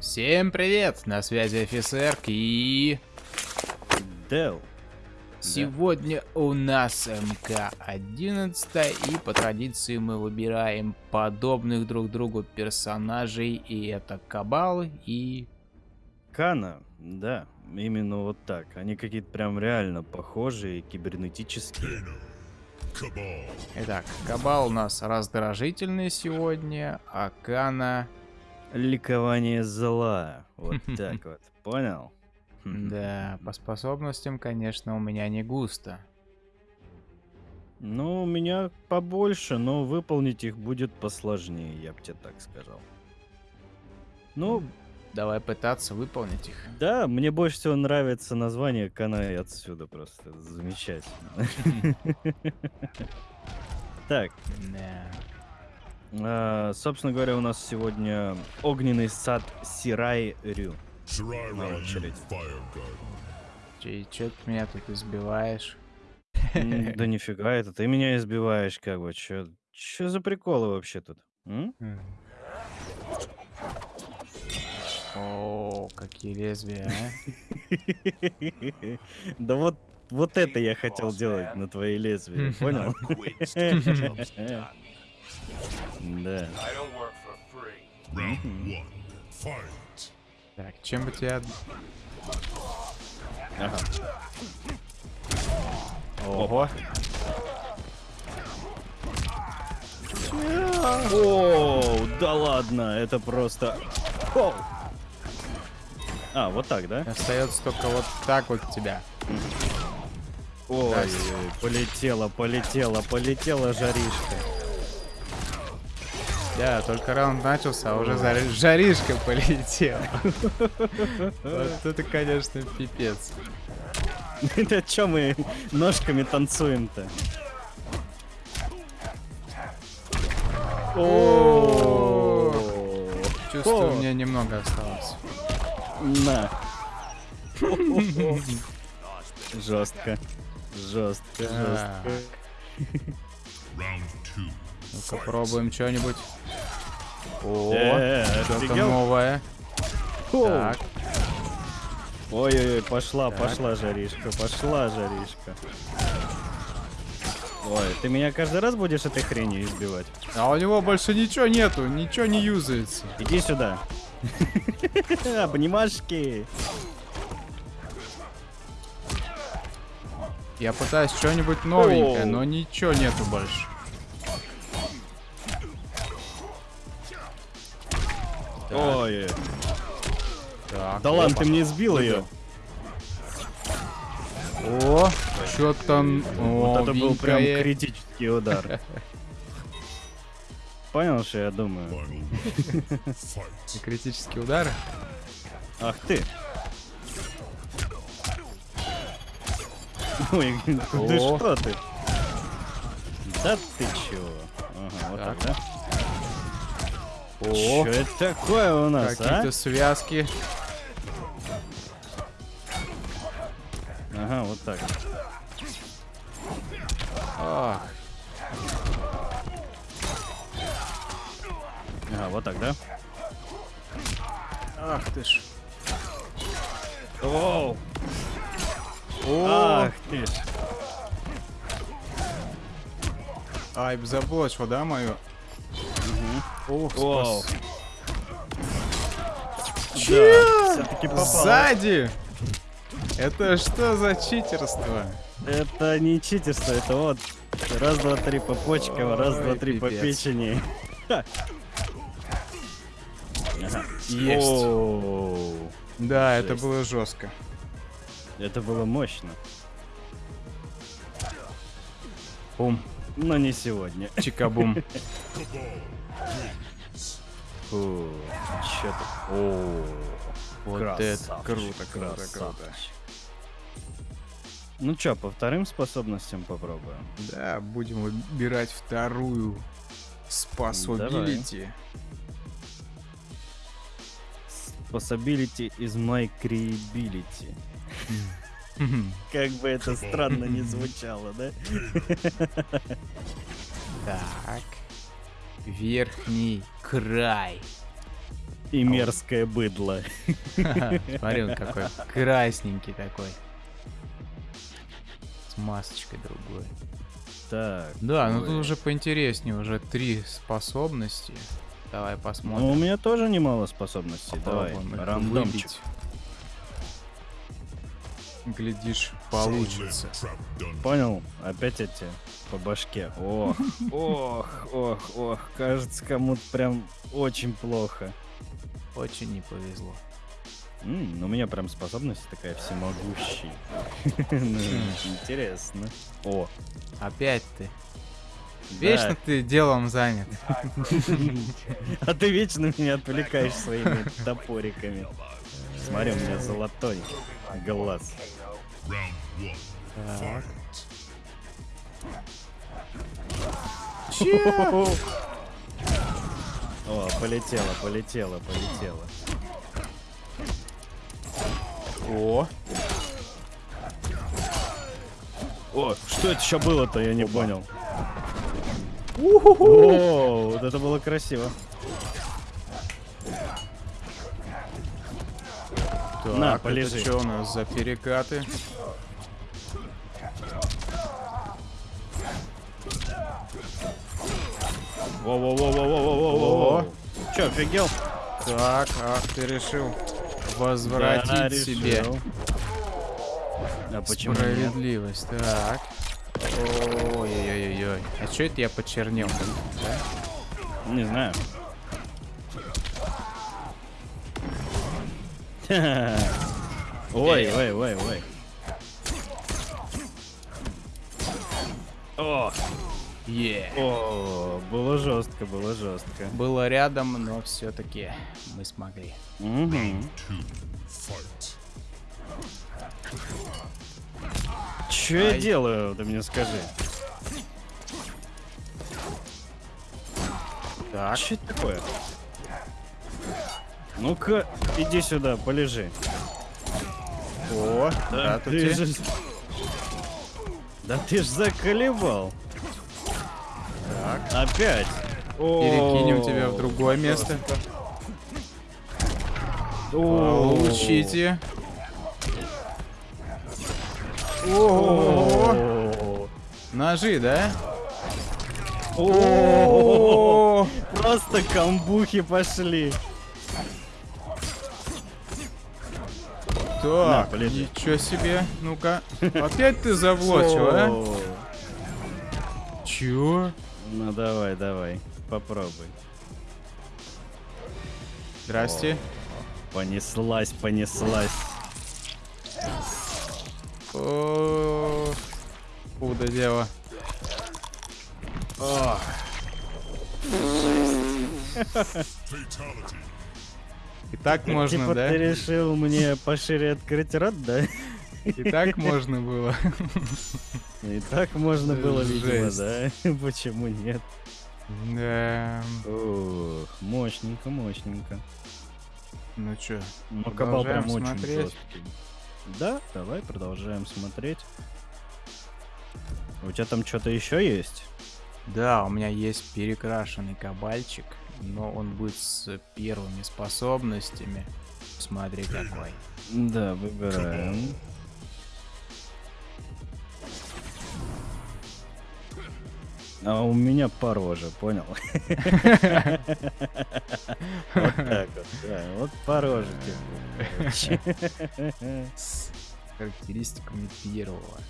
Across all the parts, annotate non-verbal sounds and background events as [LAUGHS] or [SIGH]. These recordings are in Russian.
Всем привет! На связи офицер и... Дел. Сегодня у нас МК-11, и по традиции мы выбираем подобных друг другу персонажей, и это Кабал и... Кана, да, именно вот так. Они какие-то прям реально похожие, кибернетические. Итак, Кабал у нас раздражительный сегодня, а Кана... Ликование зла. Вот [LAUGHS] так вот. Понял? Да, [LAUGHS] по способностям, конечно, у меня не густо. Ну, у меня побольше, но выполнить их будет посложнее, я бы тебе так сказал. Ну, Давай пытаться выполнить их. да, мне больше всего нравится название Канай отсюда просто. Замечательно. [LAUGHS] Так, а, собственно говоря, у нас сегодня огненный сад Сирай Рю. На очередь. Че, чё ты меня тут избиваешь? [LAUGHS] Да нифига, это ты меня избиваешь, как бы. Чё, чё за приколы вообще тут? О, какие лезвия, а? [LAUGHS] Да вот, вот это я хотел делать на твои лезвия, [LAUGHS] понял? [LAUGHS] Да. Так, чем бы тебя... Ага. Ого. О, да ладно, это просто... А, вот так, да? Остается только вот так вот тебя. Ой, Здрасте. ой, полетела, полетела, полетела жаришка. Да, только раунд начался, а уже зари- жаришка полетела. Вот это, конечно, пипец. [LAUGHS] Да чё мы ножками танцуем-то? Чувствую, О. мне немного осталось. На. [LAUGHS] Жестко. Жестко, Так, жестко. Ну-ка пробуем что-нибудь. О, Э, что-то новое. Так, Ой-ой-ой, пошла, Так. пошла жаришка, пошла жаришка. Ой, ты меня каждый раз будешь этой хренью избивать? а у него больше ничего нету, ничего не юзается. Иди сюда. [LAUGHS] Обнимашки. Я пытаюсь что-нибудь новенькое, но ничего нету больше. Ой, Так, да ладно, ты мне сбил ее. О, что там Вот это был прям критический удар. [LAUGHS] Понял, что я думаю? Final fight. Критический удар. Ах ты. Ой, ты что ты? Да ты чего? Ага, вот так, да? О, Что это такое у нас, а? какие-то связки. Ага, вот так. Ах, Вот так, да? ах ты ж. Оу! О, Ах ты ж! ай, заблочил, да, мою? Ох, Вау. спас. Да. Сзади! Это что за читерство? Это не читерство, это вот раз, два, три по почкам, раз, два, три по печени. Есть. Да, это Жесть. было жестко. Это было мощно. Бум, Но не сегодня. чикабум. [LAUGHS] Фу, чё ты? О, Вот это красавчик, круто, круто, круто. красавчик. Ну чё, по вторым способностям попробуем. Да, будем выбирать вторую способилити. Possibility is my credibility. Как бы это странно не звучало, да? Так. Верхний край. И мерзкое быдло. Смотри, он какой красненький такой. С масочкой другой. Так. Да, ну тут уже поинтереснее, уже три способности. Давай Ну, у посмотрим. меня тоже немало способностей. Давай, Попробуем их рандомчик. выбить. Глядишь, получится. Понял? Опять эти по башке. Ох, [LAUGHS] ох, ох, ох. Кажется, кому-то прям очень плохо. Очень не повезло. М, ну, у меня прям способность такая всемогущий. [LAUGHS] Ну, Интересно. О, Опять ты. Да. Вечно ты делом занят. А ты вечно меня отвлекаешь своими топориками. Смотри, у меня золотой глаз. О, полетело, полетело, полетело. О, О, что это еще было-то, я не понял. О, вот это было красиво. так, На, полежи. что у нас за перекаты? Во-во-во-во-во-во-во-во. Че, офигел? Так, ах, ты решил возвратить Да, себе решил. А почему нет? справедливость. Так. Ой-ой-ой-ой. А что это я почернел? Да? Не знаю. [LAUGHS] Ой, ой, ой, ой. О, Е. о, было жестко, было жестко. Было рядом, но все-таки мы смогли. Fight. Че я делаю, ты мне скажи. Так. Что это такое? Ну-ка, иди сюда, полежи. О, да, ты тут же... Да ты ж заколебал. Так. Опять. Перекинем О, тебя в другое место. О, Получите. О, Ножи, да? О, Просто камбухи пошли. На, Так, полежи. ничего себе. Ну-ка. Опять ты заблочил, а? О. Чё? Ну давай, давай, попробуй. Здрасте. Понеслась, понеслась. О, Куда дело? О. и так можно, типа да? ты решил мне пошире открыть рот, да? И так можно было. И так можно было, видимо, да? Почему нет? Да. Ох, мощненько, мощненько. Ну чё, Ну, кабал прям Продолжаем очень смотреть? жесткий. Да, давай продолжаем смотреть. У тебя там что-то еще есть? Да, у меня есть перекрашенный кабальчик, но он будет с первыми способностями. Смотри какой. Да, выбираем. А у меня по роже, понял? Вот так вот, да, вот по роже тебе, короче. С характеристиками первого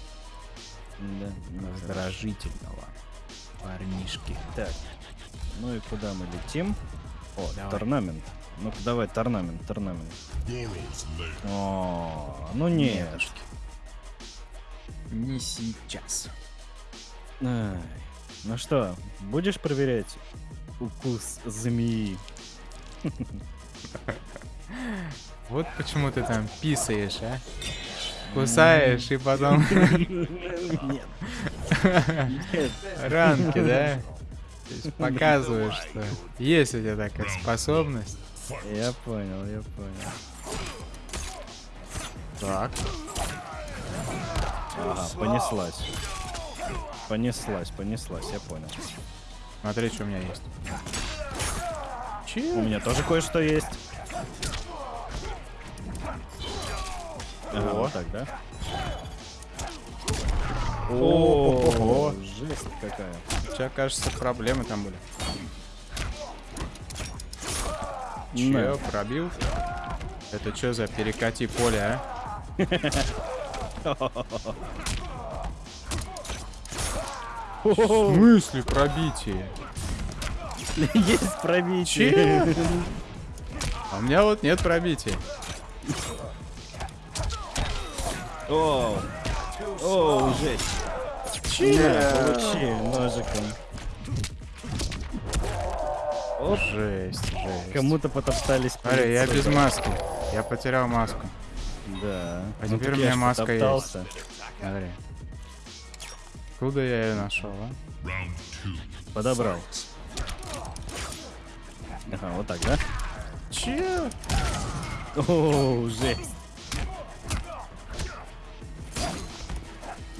Да, ну, раздражительного парнишки. Так, ну и куда мы летим? О, Давай. торнамент. Ну-ка давай, торнамент, торнамент. О, ну нет. Нетушки. Не сейчас. Ай, Ну что, будешь проверять укус змеи? [LAUGHS] Вот почему ты там писаешь, а? Кусаешь и потом. [LAUGHS] Нет. ранки, да? Показываешь, что есть у тебя такая способность. Я понял, я понял. Так. Ага, понеслась. Понеслась, понеслась, я понял. Смотри, что у меня есть. У Че? меня тоже кое-что есть. Ага, вот так, да? О, жесть какая. У тебя, кажется, проблемы там были. Че, На. пробил? Это что за перекати поле, а? В смысле пробитие? [LAUGHS] Есть пробитие. А у меня вот нет пробития. О, о, жесть. На, получи ножиком. Оп, Жесть, жесть. кому-то потоптались. по Смотри, я без маски. Я потерял маску. Да. А Ну, теперь у меня маска есть. потоптался. Смотри. Куда я ее нашел, а? Подобрал. Ага, вот так, да? Че? О, жесть.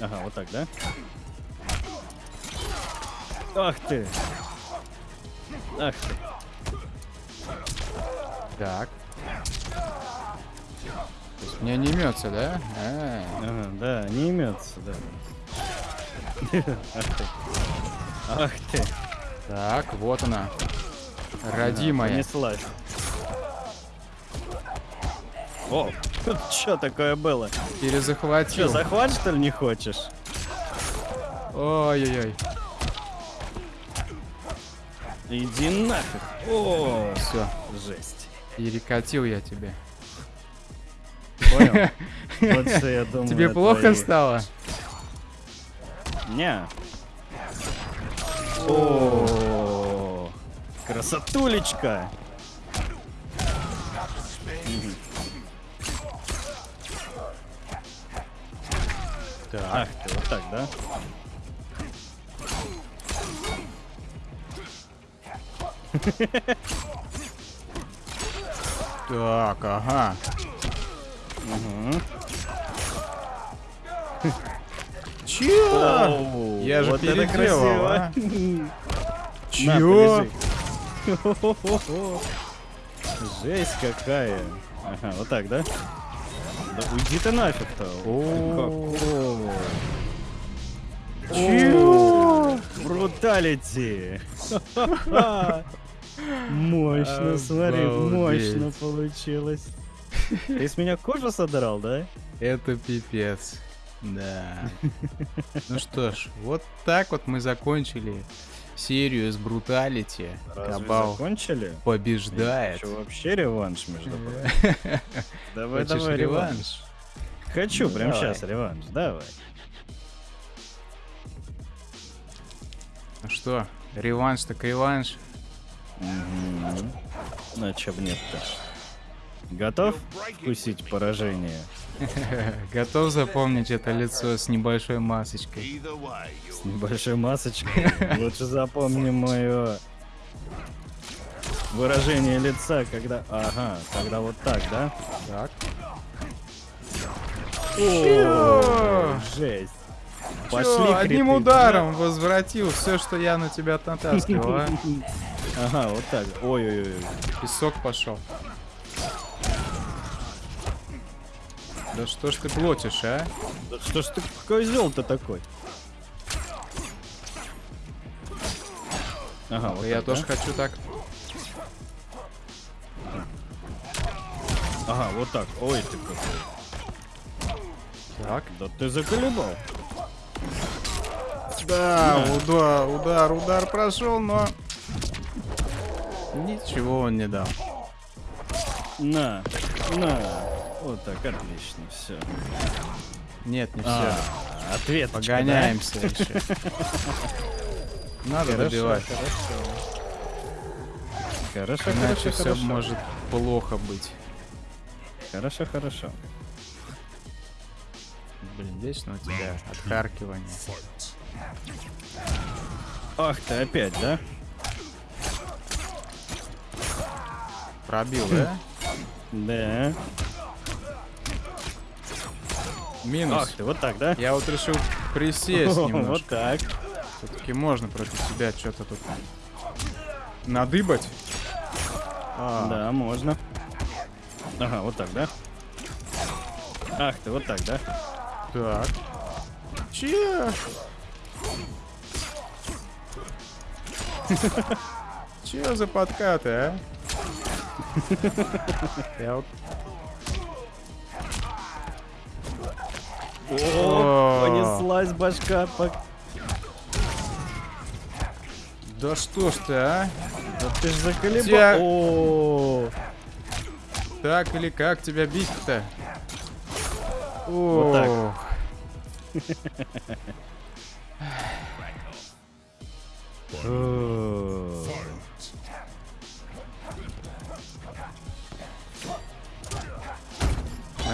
Ага, вот так, да? Ах ты! Ах ты! Так. То есть мне не имется, да? А, Ага, да, не имется, да. Ах ты! Ах ты! Так, вот она. Родимая. Понеслась. О, [LAUGHS] что такое было? Перезахватил. захват что ли не хочешь? Ой-ой-ой. Иди нафиг. О, Все, жесть. перекатил я тебе. Понял? [LAUGHS] Вот что я думаю. Тебе плохо стало? Не. О, красотулечка. Так. Ты, вот так, да? [LAUGHS] Так, ага. Угу. [LAUGHS] Чё? Я же переделал, а? Чё? [LAUGHS] Жесть какая. Ага, вот так, да? Да уйди ты нафиг-то. Чё? Бруталити. Мощно, смотри, мощно получилось. Ты с меня кожу содрал, да? Это пипец. Да. Ну что ж, вот так вот мы закончили серию с бруталити. Разве Кабал закончили? побеждает. Что вообще реванш, между прочим? [LAUGHS] Давай, Хочешь давай, реванш. реванш? Хочу, Ну, прям давай. сейчас реванш, давай. Ну что, реванш так реванш. Мгм. Ну, чё б нет-то. Готов вкусить поражение? [LAUGHS] Готов запомнить это лицо с небольшой масочкой? С небольшой масочкой. [LAUGHS] Лучше запомни мое выражение лица, когда... Ага, когда вот так, да? Так. О, жесть. Пошли одним ударом возвратил все, что я на тебя натаскивал, а? [LAUGHS] Ага, вот так. Ой-ой-ой. Песок пошел. Да что ж ты плотишь, а? Да что ж ты козел-то такой? Ага, вот я так, тоже да? хочу так. Ага, вот так. Ой, ты какой. Так. Да ты заколебал. Да, удар, удар, удар прошел, но ничего он не дал. На, на. Вот так, отлично, все. Нет, не все. А, ответ. Погоняемся еще. Надо добивать. Хорошо, Иначе хорошо, все хорошо. может плохо быть. Хорошо, хорошо. Блин, вечно у тебя отхаркивание. Ах ты опять, да? Пробил, да? Да. Минус. Ах ты, вот так, да? Я вот решил присесть Вот немножко. так. Все-таки можно против тебя что-то тут надыбать. А, Да, можно. Ага, вот так, да? Ах ты, вот так, да? Так. Че? [LAUGHS] Че за подкаты, а? Вот... О, понеслась башка. по- Да что ж ты, а? Да ты ж заколебал. О, Так или как тебя бить-то? Вот так.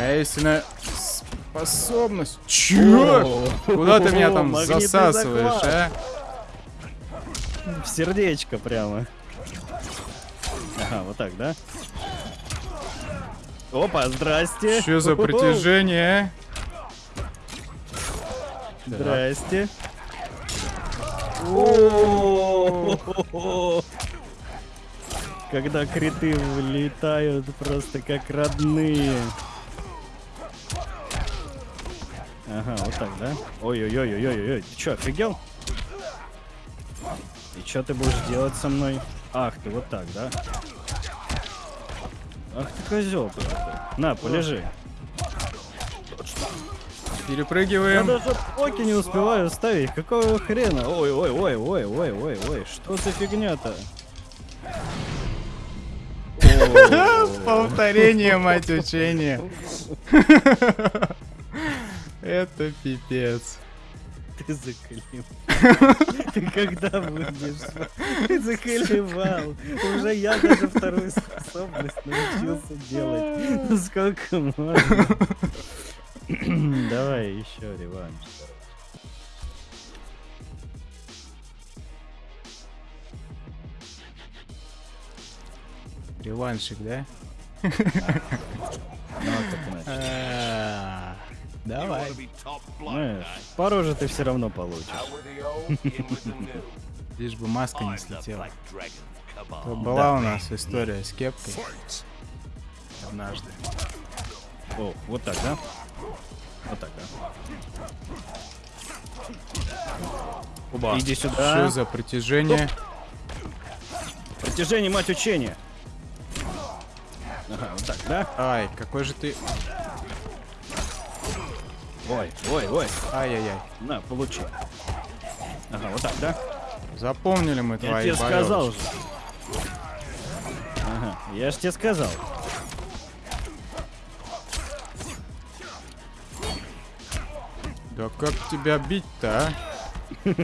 Моя истинная способность. Чё? Куда ты меня там засасываешь, а? В сердечко прямо. Ага, вот так, да? Опа, здрасте. Что за притяжение? Здрасте. О, Когда криты влетают просто как родные. Ага, вот так, да? Ой-ой-ой-ой-ой-ой. Ты чё, офигел? И чё ты будешь делать со мной? Ах, ты вот так, да? Ах ты козел ты такой. На, полежи. Я Перепрыгиваем. даже оки не успеваю ставить. Какого хрена? Ой, ой, ой, ой, ой, ой, ой. Что за фигня-то? Повторение, мать учения. [LAUGHS] Это пипец. Ты заколебал. [LAUGHS] Ты когда будешь? Ты заколебал. Уже я даже вторую способность научился делать. Ну сколько можно? Давай еще реванш. Реваншик, да? Ну, так Давай. Знаешь, по роже ты все равно получишь. [LAUGHS] Лишь бы маска не слетела. То была у нас история с кепкой однажды. О, вот так, да? Вот так, да? Иди Что сюда. за притяжение? Протяжение, мать учения. Ага, вот так, да? Ай, какой же ты... Ой, ой, ой. Ай-яй-яй. На, получи. Ага, вот так, да? Запомнили мы Я твои тебе сказал же. Ага, я ж тебе сказал. Да как тебя бить-то, а? [LAUGHS]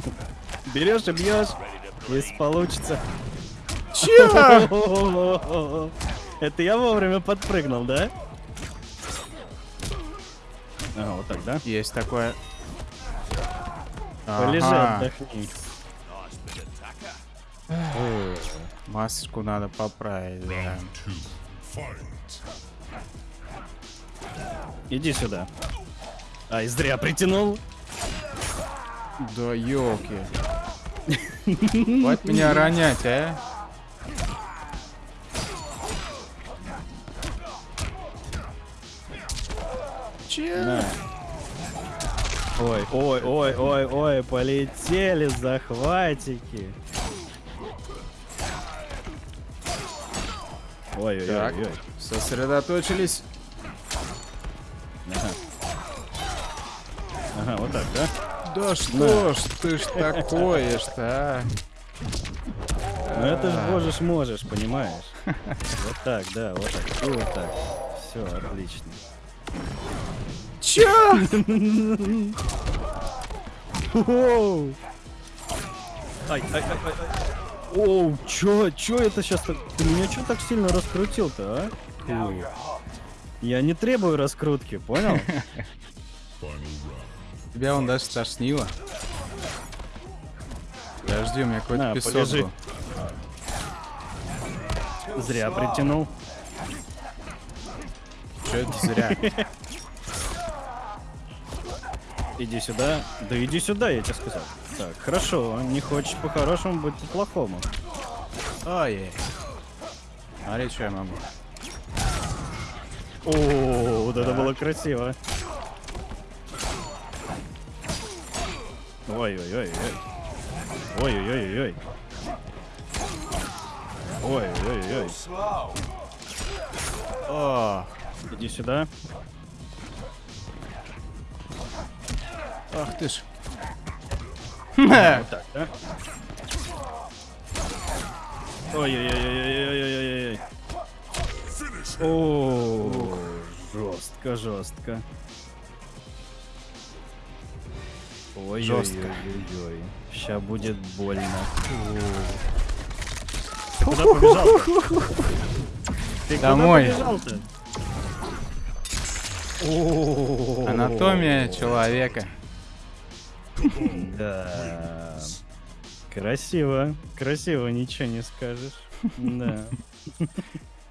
Берешь и бьешь, если получится. Чё? [LAUGHS] Это я вовремя подпрыгнул, да? Ага, вот так, да? Есть такое. Полежи, Ага, отдохни. масочку надо поправить, да. Иди сюда. Ай, зря притянул. Да елки. [LAUGHS] Хватит меня ронять, а? Че? На. Ой, ой, ой, ой, ой, полетели захватики. Ой, ой, ой, ой. сосредоточились. Ага. Ага, вот так, да? Да что ж ты ж такое-то, а? Ну это ж можешь, можешь, понимаешь? Вот так, да, вот так, и вот так. Все, отлично. Чё? Оу! Ай, ай, ай, ай, ай. Оу, чё, чё это сейчас так? Ты меня чё так сильно раскрутил-то, а? Фу. Я не требую раскрутки, понял? Тебя он даже тошнило. Подожди, у меня какой-то песок полежи. был. Зря притянул. Чё это зря? [LAUGHS] Иди сюда. Да иди сюда, я тебе сказал. Так, хорошо. Не хочешь по-хорошему, будь по-плохому. Ой. Смотри, что я могу. О, вот это было красиво. Ой-ой-ой-ой. Ой-ой-ой-ой. Ой-ой-ой. О, Иди сюда. Ах ты ж. Вот так, да? Ой-ой-ой-ой-ой-ой-ой-ой. О, жестко, жестко. Ой, Жестко. Ой, Сейчас будет больно. Куда побежал-то? Ты Домой. Анатомия человека. Да. Красиво. Красиво, ничего не скажешь. Да.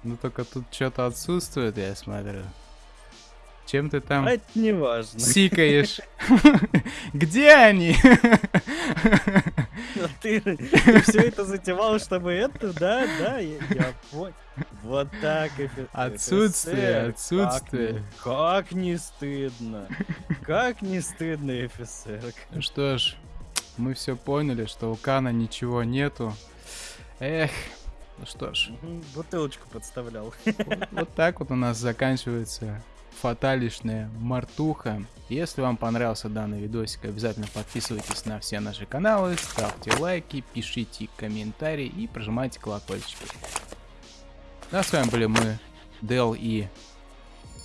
Ну только тут что-то отсутствует, я смотрю. Чем ты там А это не важно. сикаешь? [LAUGHS] Где они? Ты, все это затевал, чтобы это, да, да, я, я понял. Вот так офи- Отсутствие, отсутствие. Как, не- стыдно. Как не стыдно, офицер. Ну что ж, мы все поняли, что у Кана ничего нету. Эх, ну что ж, Бутылочку подставлял. вот, вот так вот у нас заканчивается фаталишная мартуха. Если вам понравился данный видосик, обязательно подписывайтесь на все наши каналы, ставьте лайки, пишите комментарии и прожимайте колокольчики. Ну, а с вами были мы, Дел и...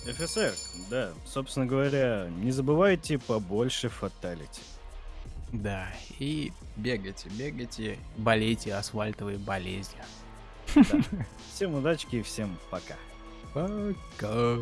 Офицер, да, собственно говоря, не забывайте побольше фаталити. Да, и бегайте, бегайте, болейте асфальтовой болезнью. Всем удачки и всем пока. Пока.